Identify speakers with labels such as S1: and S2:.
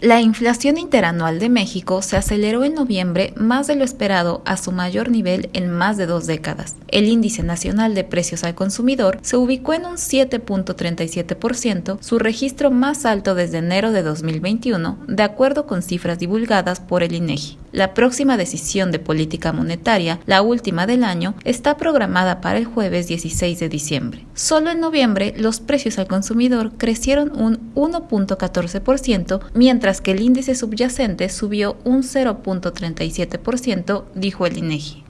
S1: La inflación interanual de México se aceleró en noviembre más de lo esperado a su mayor nivel en más de dos décadas. El índice nacional de precios al consumidor se ubicó en un 7.37%, su registro más alto desde enero de 2021, de acuerdo con cifras divulgadas por el INEGI. La próxima decisión de política monetaria, la última del año, está programada para el jueves 16 de diciembre. Solo en noviembre los precios al consumidor crecieron un 1.14%, mientras que el índice subyacente subió un 0.37%, dijo el INEGI.